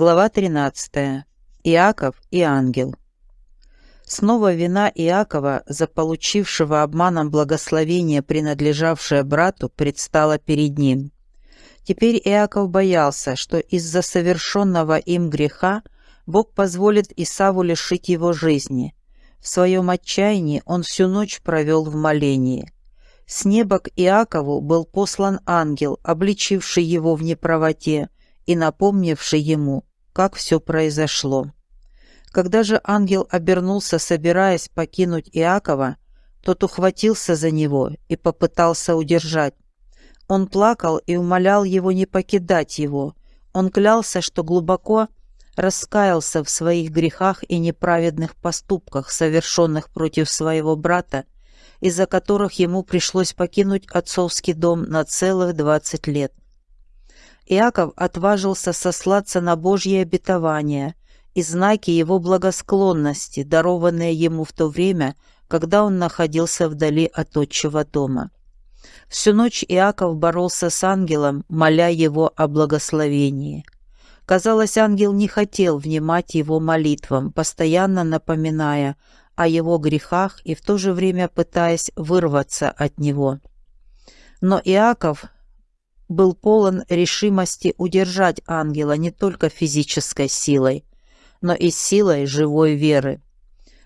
Глава 13. Иаков и ангел. Снова вина Иакова, заполучившего обманом благословение, принадлежавшее брату, предстала перед ним. Теперь Иаков боялся, что из-за совершенного им греха Бог позволит Исаву лишить его жизни. В своем отчаянии он всю ночь провел в молении. С неба к Иакову был послан ангел, обличивший его в неправоте и напомнивший ему, как все произошло. Когда же ангел обернулся, собираясь покинуть Иакова, тот ухватился за него и попытался удержать. Он плакал и умолял его не покидать его. Он клялся, что глубоко раскаялся в своих грехах и неправедных поступках, совершенных против своего брата, из-за которых ему пришлось покинуть отцовский дом на целых двадцать лет. Иаков отважился сослаться на Божье обетование и знаки его благосклонности, дарованные ему в то время, когда он находился вдали от отчего дома. Всю ночь Иаков боролся с ангелом, моля его о благословении. Казалось, ангел не хотел внимать его молитвам, постоянно напоминая о его грехах и в то же время пытаясь вырваться от него. Но Иаков был полон решимости удержать ангела не только физической силой, но и силой живой веры.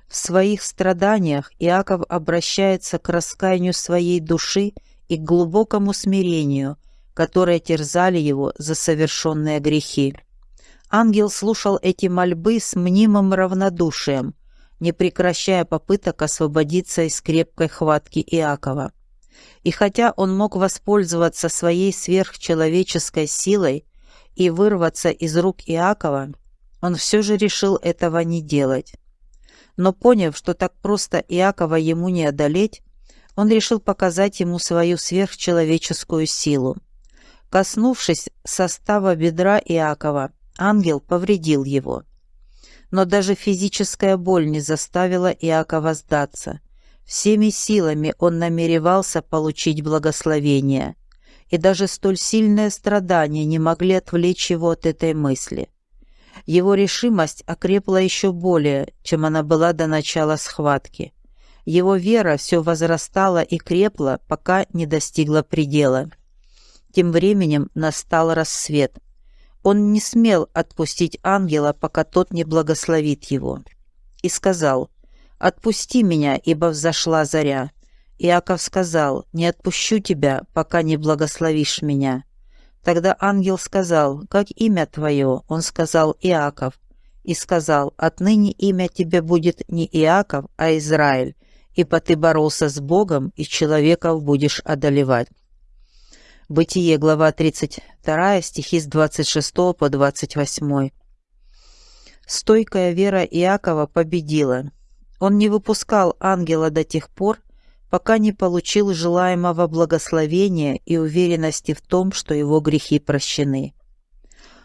В своих страданиях Иаков обращается к раскаянию своей души и к глубокому смирению, которые терзали его за совершенные грехи. Ангел слушал эти мольбы с мнимым равнодушием, не прекращая попыток освободиться из крепкой хватки Иакова. И хотя он мог воспользоваться своей сверхчеловеческой силой и вырваться из рук Иакова, он все же решил этого не делать. Но поняв, что так просто Иакова ему не одолеть, он решил показать ему свою сверхчеловеческую силу. Коснувшись состава бедра Иакова, ангел повредил его. Но даже физическая боль не заставила Иакова сдаться – Всеми силами он намеревался получить благословение, и даже столь сильные страдания не могли отвлечь его от этой мысли. Его решимость окрепла еще более, чем она была до начала схватки. Его вера все возрастала и крепла, пока не достигла предела. Тем временем настал рассвет. Он не смел отпустить ангела, пока тот не благословит его. И сказал, «Отпусти меня, ибо взошла заря». Иаков сказал, «Не отпущу тебя, пока не благословишь меня». Тогда ангел сказал, «Как имя твое?» Он сказал, «Иаков». И сказал, «Отныне имя тебе будет не Иаков, а Израиль, ибо ты боролся с Богом, и человеков будешь одолевать». Бытие, глава 32, стихи с 26 по 28. Стойкая вера Иакова победила. Он не выпускал ангела до тех пор, пока не получил желаемого благословения и уверенности в том, что его грехи прощены.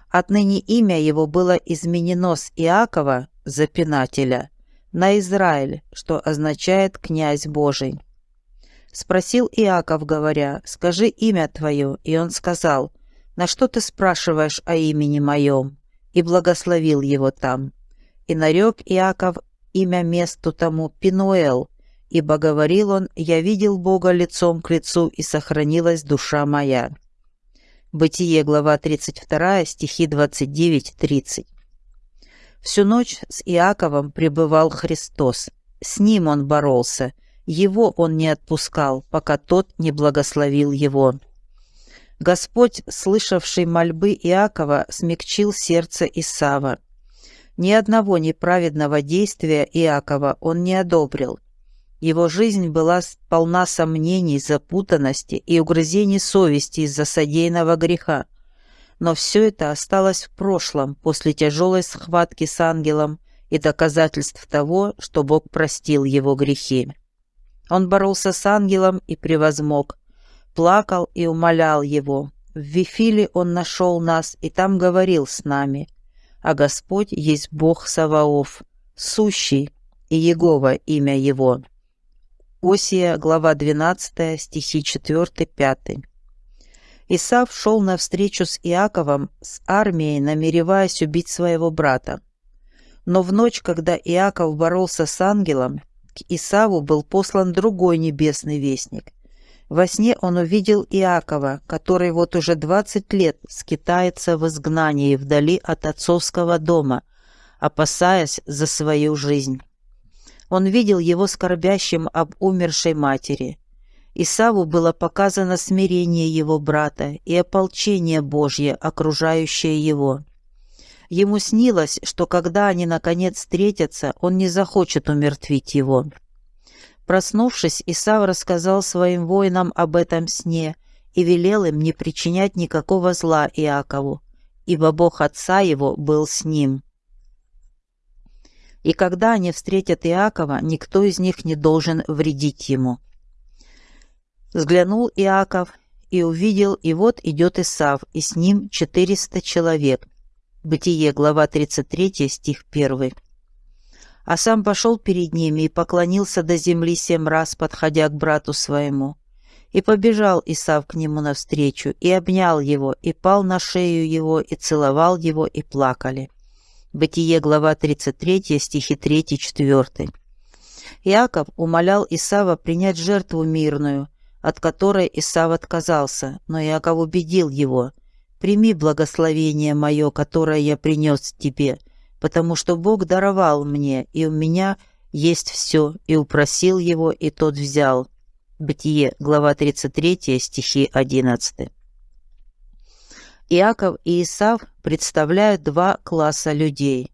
Отныне имя его было изменено с Иакова, запинателя, на Израиль, что означает «князь Божий». Спросил Иаков, говоря, «Скажи имя твое», и он сказал, «На что ты спрашиваешь о имени моем?» и благословил его там. И нарек Иаков имя месту тому Пинуэл, ибо говорил он, «Я видел Бога лицом к лицу, и сохранилась душа моя». Бытие, глава 32, стихи 29-30. Всю ночь с Иаковом пребывал Христос. С ним он боролся, его он не отпускал, пока тот не благословил его. Господь, слышавший мольбы Иакова, смягчил сердце Исава. Ни одного неправедного действия Иакова он не одобрил. Его жизнь была полна сомнений, запутанности и угрызений совести из-за содеянного греха. Но все это осталось в прошлом после тяжелой схватки с ангелом и доказательств того, что Бог простил его грехи. Он боролся с ангелом и превозмог, плакал и умолял его. В Вифиле он нашел нас и там говорил с нами а Господь есть Бог Саваоф, сущий, и Егова имя Его». Осия, глава 12, стихи 4-5. Исав шел навстречу с Иаковом с армией, намереваясь убить своего брата. Но в ночь, когда Иаков боролся с ангелом, к Исаву был послан другой небесный вестник. Во сне он увидел Иакова, который вот уже двадцать лет скитается в изгнании вдали от отцовского дома, опасаясь за свою жизнь. Он видел его скорбящим об умершей матери. Исаву было показано смирение его брата и ополчение Божье, окружающее его. Ему снилось, что когда они наконец встретятся, он не захочет умертвить его. Проснувшись, Исав рассказал своим воинам об этом сне и велел им не причинять никакого зла Иакову, ибо Бог отца его был с ним. И когда они встретят Иакова, никто из них не должен вредить ему. Взглянул Иаков и увидел, и вот идет Исав, и с ним четыреста человек – Бытие, глава 33, стих 1. А сам пошел перед ними и поклонился до земли семь раз, подходя к брату своему. И побежал Исав к нему навстречу, и обнял его, и пал на шею его, и целовал его, и плакали. Бытие, глава 33, стихи 3-4. Иаков умолял Исава принять жертву мирную, от которой Исав отказался, но Иаков убедил его – Прими благословение мое, которое я принес тебе, потому что Бог даровал мне, и у меня есть все, и упросил его, и тот взял». Бытие, глава 33, стихи 11. Иаков и Исав представляют два класса людей.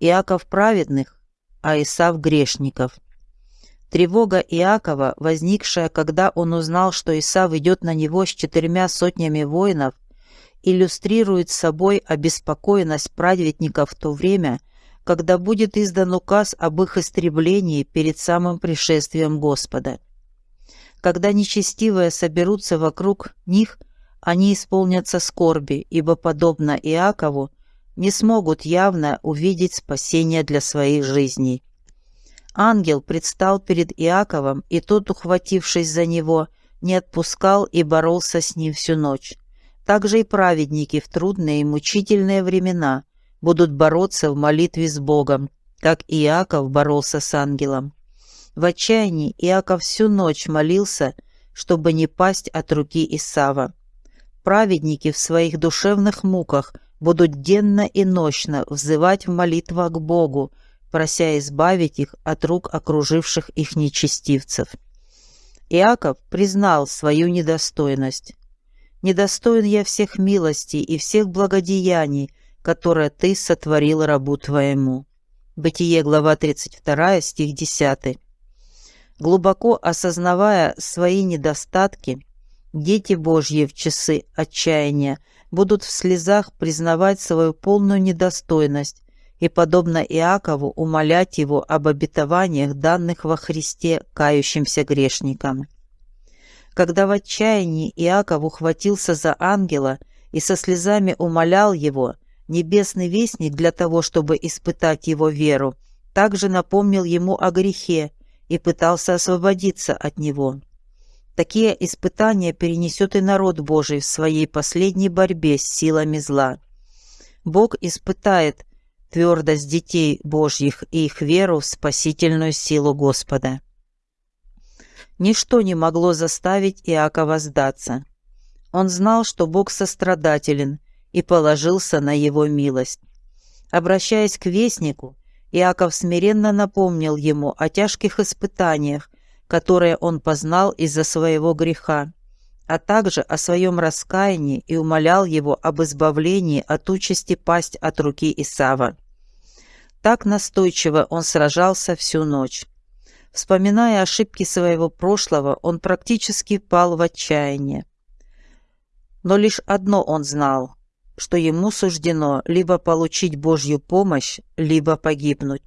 Иаков праведных, а Исав грешников. Тревога Иакова, возникшая, когда он узнал, что Исав идет на него с четырьмя сотнями воинов, иллюстрирует собой обеспокоенность праведников в то время, когда будет издан указ об их истреблении перед самым пришествием Господа. Когда нечестивые соберутся вокруг них, они исполнятся скорби, ибо, подобно Иакову, не смогут явно увидеть спасение для своих жизней. Ангел предстал перед Иаковом, и тот, ухватившись за него, не отпускал и боролся с ним всю ночь. Также и праведники в трудные и мучительные времена будут бороться в молитве с Богом, как Иаков боролся с ангелом. В отчаянии Иаков всю ночь молился, чтобы не пасть от руки Исава. Праведники в своих душевных муках будут денно и ночно взывать в молитвах к Богу, прося избавить их от рук окруживших их нечестивцев. Иаков признал свою недостойность недостоин я всех милостей и всех благодеяний, которые ты сотворил рабу твоему». Бытие, глава 32, стих 10. Глубоко осознавая свои недостатки, дети Божьи в часы отчаяния будут в слезах признавать свою полную недостойность и, подобно Иакову, умолять его об обетованиях, данных во Христе кающимся грешникам. Когда в отчаянии Иаков ухватился за ангела и со слезами умолял его, небесный вестник для того, чтобы испытать его веру, также напомнил ему о грехе и пытался освободиться от него. Такие испытания перенесет и народ Божий в своей последней борьбе с силами зла. Бог испытает твердость детей Божьих и их веру в спасительную силу Господа. Ничто не могло заставить Иакова сдаться. Он знал, что Бог сострадателен, и положился на его милость. Обращаясь к вестнику, Иаков смиренно напомнил ему о тяжких испытаниях, которые он познал из-за своего греха, а также о своем раскаянии и умолял его об избавлении от участи пасть от руки Исава. Так настойчиво он сражался всю ночь. Вспоминая ошибки своего прошлого, он практически пал в отчаяние. Но лишь одно он знал, что ему суждено либо получить Божью помощь, либо погибнуть.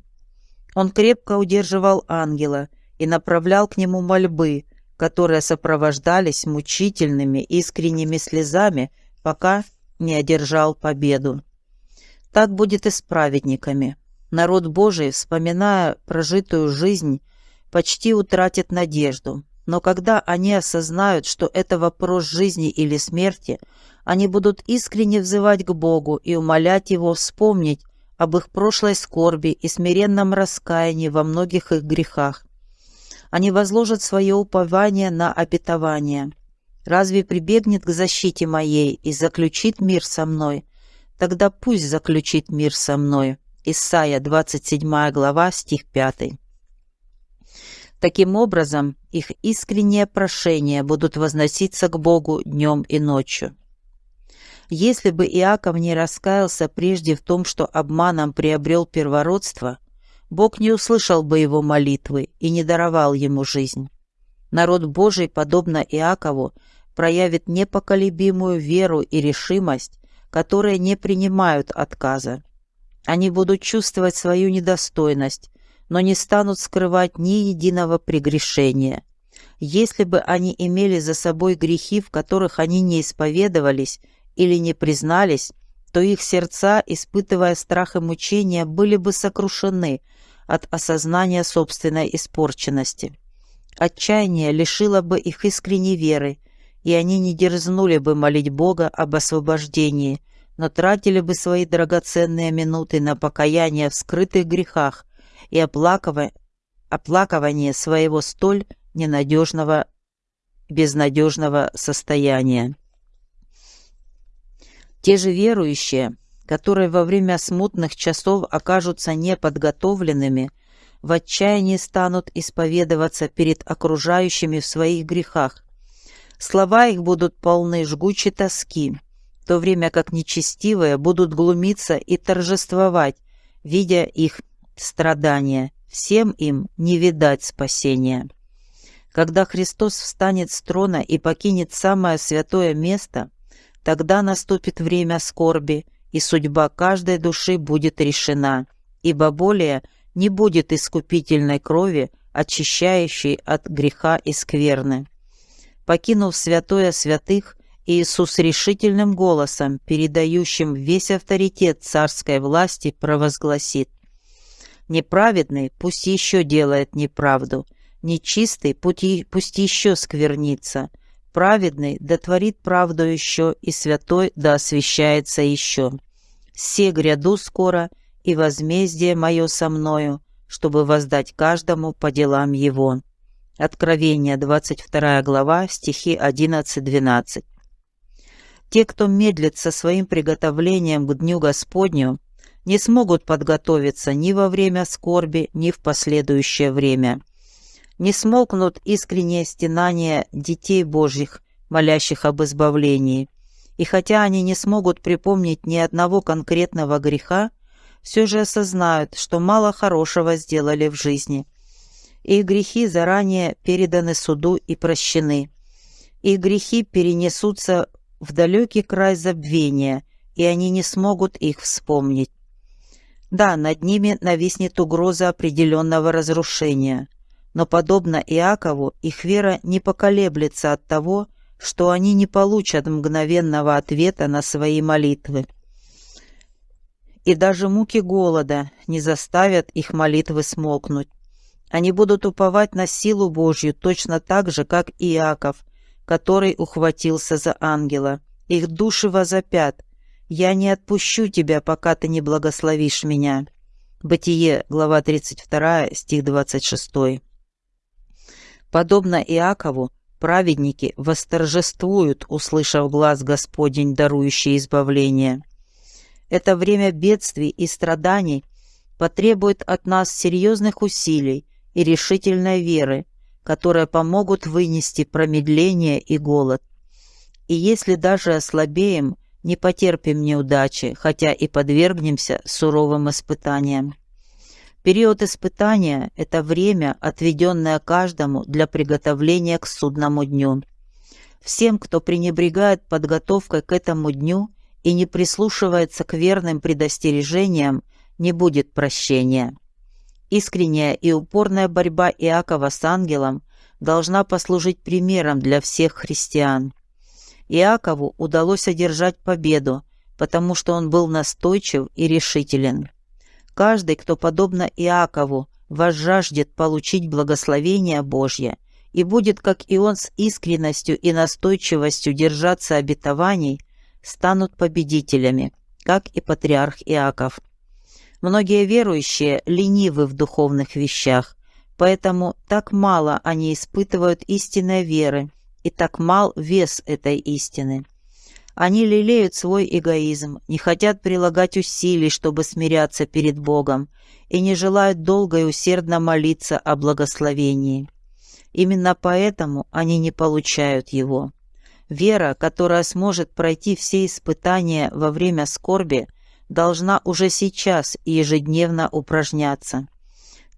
Он крепко удерживал ангела и направлял к нему мольбы, которые сопровождались мучительными искренними слезами, пока не одержал победу. Так будет и с праведниками. Народ Божий, вспоминая прожитую жизнь, почти утратит надежду, Но когда они осознают, что это вопрос жизни или смерти, они будут искренне взывать к Богу и умолять Его вспомнить об их прошлой скорби и смиренном раскаянии во многих их грехах. Они возложат свое упование на обетование. Разве прибегнет к защите моей и заключит мир со мной? Тогда пусть заключит мир со мной. Исайя, 27 глава, стих 5. Таким образом, их искренние прошения будут возноситься к Богу днем и ночью. Если бы Иаков не раскаялся прежде в том, что обманом приобрел первородство, Бог не услышал бы его молитвы и не даровал ему жизнь. Народ Божий, подобно Иакову, проявит непоколебимую веру и решимость, которые не принимают отказа. Они будут чувствовать свою недостойность, но не станут скрывать ни единого прегрешения. Если бы они имели за собой грехи, в которых они не исповедовались или не признались, то их сердца, испытывая страх и мучения, были бы сокрушены от осознания собственной испорченности. Отчаяние лишило бы их искренней веры, и они не дерзнули бы молить Бога об освобождении, но тратили бы свои драгоценные минуты на покаяние в скрытых грехах и оплакивание, оплакивание своего столь ненадежного, безнадежного состояния. Те же верующие, которые во время смутных часов окажутся неподготовленными, в отчаянии станут исповедоваться перед окружающими в своих грехах. Слова их будут полны жгучей тоски, в то время как нечестивые будут глумиться и торжествовать, видя их страдания, всем им не видать спасения. Когда Христос встанет с трона и покинет самое святое место, тогда наступит время скорби, и судьба каждой души будет решена, ибо более не будет искупительной крови, очищающей от греха и скверны. Покинув святое святых, Иисус решительным голосом, передающим весь авторитет царской власти, провозгласит Неправедный пусть еще делает неправду, нечистый пусть еще сквернится, праведный да творит правду еще, и святой да освящается еще. Все гряду скоро, и возмездие мое со мною, чтобы воздать каждому по делам его». Откровение, 22 глава, стихи 11-12. Те, кто медлит со своим приготовлением к Дню Господню, не смогут подготовиться ни во время скорби, ни в последующее время. Не смолкнут искренние стенания детей Божьих, молящих об избавлении. И хотя они не смогут припомнить ни одного конкретного греха, все же осознают, что мало хорошего сделали в жизни. Их грехи заранее переданы суду и прощены. Их грехи перенесутся в далекий край забвения, и они не смогут их вспомнить. Да, над ними нависнет угроза определенного разрушения, но, подобно Иакову, их вера не поколеблется от того, что они не получат мгновенного ответа на свои молитвы. И даже муки голода не заставят их молитвы смолкнуть. Они будут уповать на силу Божью точно так же, как Иаков, который ухватился за ангела. Их души возопят, «Я не отпущу тебя, пока ты не благословишь меня». Бытие, глава 32, стих 26. Подобно Иакову, праведники восторжествуют, услышав глаз Господень, дарующий избавление. Это время бедствий и страданий потребует от нас серьезных усилий и решительной веры, которые помогут вынести промедление и голод. И если даже ослабеем – не потерпим неудачи, хотя и подвергнемся суровым испытаниям. Период испытания – это время, отведенное каждому для приготовления к судному дню. Всем, кто пренебрегает подготовкой к этому дню и не прислушивается к верным предостережениям, не будет прощения. Искренняя и упорная борьба Иакова с ангелом должна послужить примером для всех христиан. Иакову удалось одержать победу, потому что он был настойчив и решителен. Каждый, кто, подобно Иакову, возжаждет получить благословение Божье и будет, как и он, с искренностью и настойчивостью держаться обетований, станут победителями, как и патриарх Иаков. Многие верующие ленивы в духовных вещах, поэтому так мало они испытывают истинной веры и так мал вес этой истины. Они лелеют свой эгоизм, не хотят прилагать усилий, чтобы смиряться перед Богом, и не желают долго и усердно молиться о благословении. Именно поэтому они не получают его. Вера, которая сможет пройти все испытания во время скорби, должна уже сейчас и ежедневно упражняться.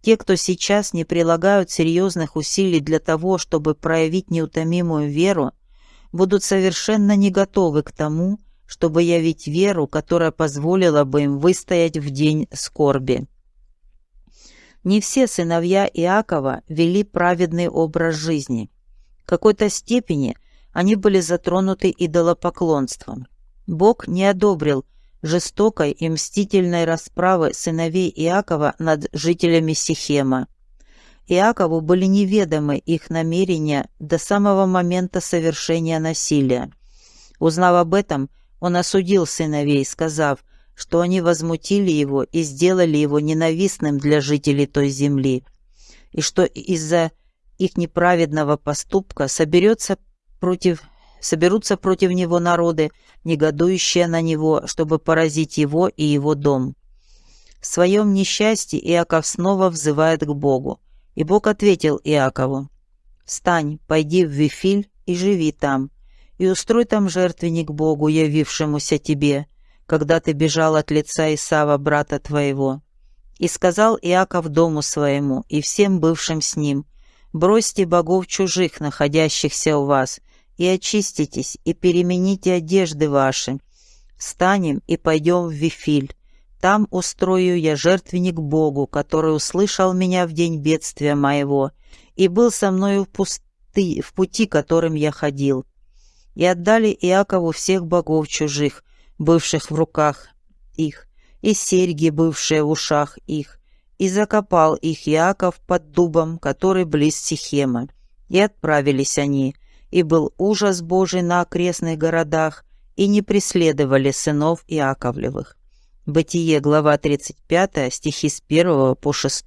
Те, кто сейчас не прилагают серьезных усилий для того, чтобы проявить неутомимую веру, будут совершенно не готовы к тому, чтобы явить веру, которая позволила бы им выстоять в день скорби. Не все сыновья Иакова вели праведный образ жизни. В какой-то степени они были затронуты идолопоклонством. Бог не одобрил жестокой и мстительной расправы сыновей Иакова над жителями Сихема. Иакову были неведомы их намерения до самого момента совершения насилия. Узнав об этом, он осудил сыновей, сказав – что они возмутили его и сделали его ненавистным для жителей той земли, и что из-за их неправедного поступка соберется против, соберутся против него народы, негодующие на него, чтобы поразить его и его дом. В своем несчастье Иаков снова взывает к Богу, и Бог ответил Иакову, «Встань, пойди в Вифиль и живи там, и устрой там жертвенник Богу, явившемуся тебе, когда ты бежал от лица Исава, брата твоего. И сказал Иаков дому своему и всем бывшим с ним, «Бросьте богов чужих, находящихся у вас, и очиститесь, и перемените одежды ваши. Встанем и пойдем в Вифиль. Там устрою я жертвенник Богу, который услышал меня в день бедствия моего и был со мною в, пусты, в пути, которым я ходил. И отдали Иакову всех богов чужих, бывших в руках их, и серьги, бывшие в ушах их, и закопал их Иаков под дубом, который близ Сихема. И отправились они, и был ужас Божий на окрестных городах, и не преследовали сынов Иаковлевых. Бытие, глава 35, стихи с 1 по 6.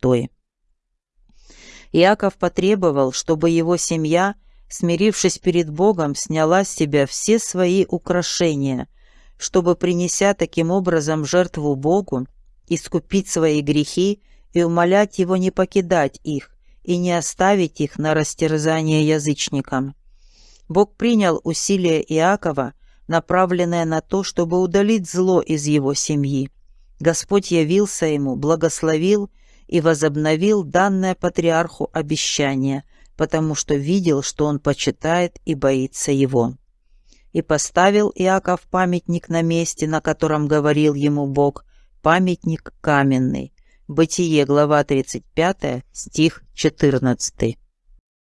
Иаков потребовал, чтобы его семья, смирившись перед Богом, сняла с себя все свои украшения, чтобы, принеся таким образом жертву Богу, искупить свои грехи и умолять Его не покидать их и не оставить их на растерзание язычникам. Бог принял усилия Иакова, направленное на то, чтобы удалить зло из его семьи. Господь явился ему, благословил и возобновил данное патриарху обещание, потому что видел, что он почитает и боится его. И поставил Иаков памятник на месте, на котором говорил ему Бог, памятник каменный. Бытие, глава 35, стих 14.